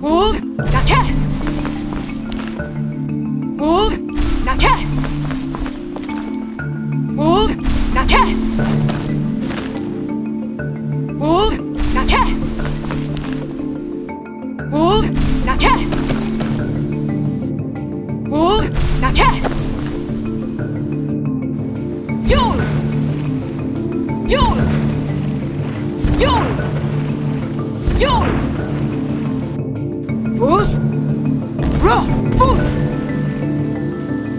Hold, now cast. Hold, now cast. Hold, now cast. Hold, now cast. Hold, now cast. Hold, now cast.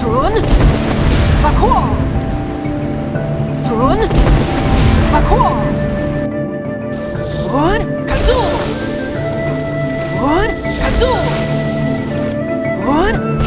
Strun. Parkour. Strun. Parkour. Strun. Parkour. Strun. Parkour. Und